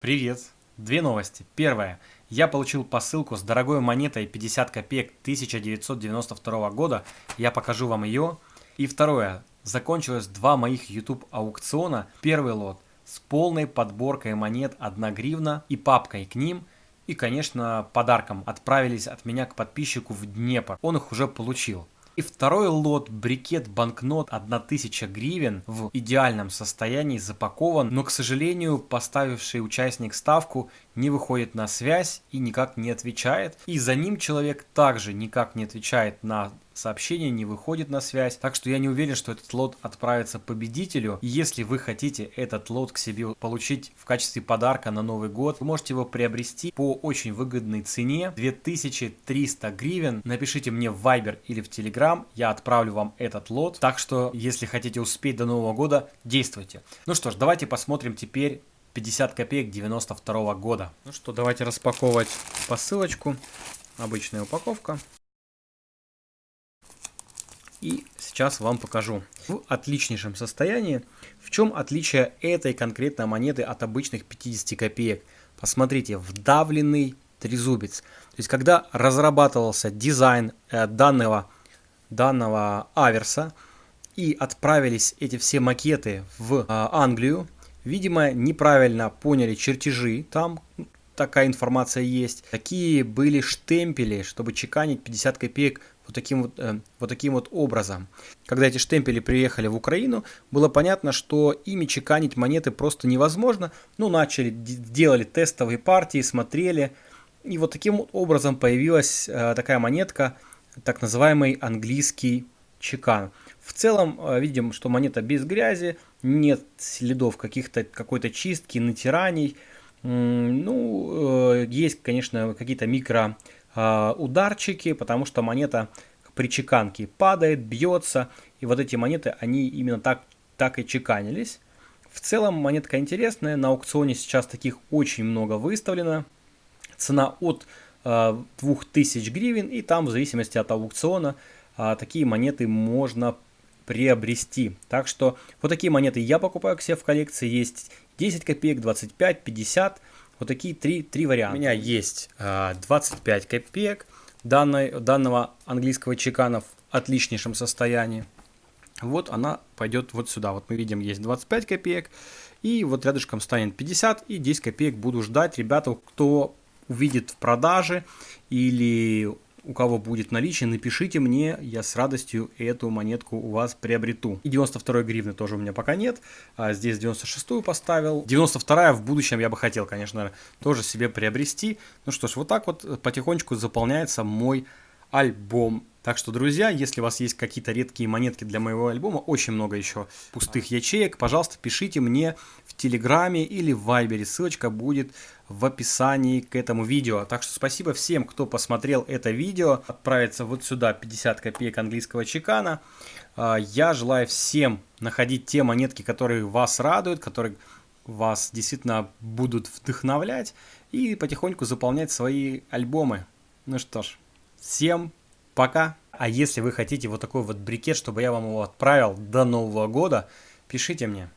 Привет! Две новости. Первая. Я получил посылку с дорогой монетой 50 копеек 1992 года. Я покажу вам ее. И второе. Закончилось два моих YouTube аукциона. Первый лот с полной подборкой монет 1 гривна и папкой к ним. И, конечно, подарком отправились от меня к подписчику в Днепр. Он их уже получил. И второй лот брикет банкнот 1000 гривен в идеальном состоянии запакован, но, к сожалению, поставивший участник ставку не выходит на связь и никак не отвечает. И за ним человек также никак не отвечает на сообщение, не выходит на связь. Так что я не уверен, что этот лот отправится победителю. И если вы хотите этот лот к себе получить в качестве подарка на Новый год, вы можете его приобрести по очень выгодной цене 2300 гривен. Напишите мне в Viber или в Telegram, я отправлю вам этот лот. Так что, если хотите успеть до Нового года, действуйте. Ну что ж, давайте посмотрим теперь 50 копеек 92 года. Ну что, давайте распаковывать посылочку. Обычная упаковка. И сейчас вам покажу. В отличнейшем состоянии. В чем отличие этой конкретной монеты от обычных 50 копеек? Посмотрите, вдавленный трезубец. То есть, когда разрабатывался дизайн э, данного, данного аверса, и отправились эти все макеты в э, Англию, Видимо, неправильно поняли чертежи, там такая информация есть. Такие были штемпели, чтобы чеканить 50 копеек вот таким вот, э, вот таким вот образом. Когда эти штемпели приехали в Украину, было понятно, что ими чеканить монеты просто невозможно. Ну, начали, делали тестовые партии, смотрели. И вот таким образом появилась э, такая монетка, так называемый английский чекан. В целом э, видим, что монета без грязи, нет следов каких-то какой-то чистки, натираний. Ну, э, есть, конечно, какие-то микро а, ударчики, потому что монета при чеканке падает, бьется, и вот эти монеты, они именно так, так и чеканились. В целом монетка интересная, на аукционе сейчас таких очень много выставлено. Цена от э, 2000 гривен, и там в зависимости от аукциона э, такие монеты можно приобрести. Так что вот такие монеты я покупаю к себе в коллекции. Есть 10 копеек, 25, 50. Вот такие три, три варианта. У меня есть 25 а, копеек данной, данного английского чекана в отличнейшем состоянии. Вот она пойдет вот сюда. Вот мы видим, есть 25 копеек. И вот рядышком станет 50 и 10 копеек буду ждать. Ребята, кто увидит в продаже или у кого будет наличие, напишите мне, я с радостью эту монетку у вас приобрету. И 92 гривны тоже у меня пока нет, а здесь 96 поставил. 92 в будущем я бы хотел, конечно, тоже себе приобрести. Ну что ж, вот так вот потихонечку заполняется мой альбом. Так что, друзья, если у вас есть какие-то редкие монетки для моего альбома, очень много еще пустых ячеек, пожалуйста, пишите мне в Телеграме или в Вайбере. Ссылочка будет в описании к этому видео. Так что спасибо всем, кто посмотрел это видео. Отправится вот сюда 50 копеек английского чекана. А, я желаю всем находить те монетки, которые вас радуют, которые вас действительно будут вдохновлять и потихоньку заполнять свои альбомы. Ну что ж, всем пока. А если вы хотите вот такой вот брикет, чтобы я вам его отправил до Нового года, пишите мне.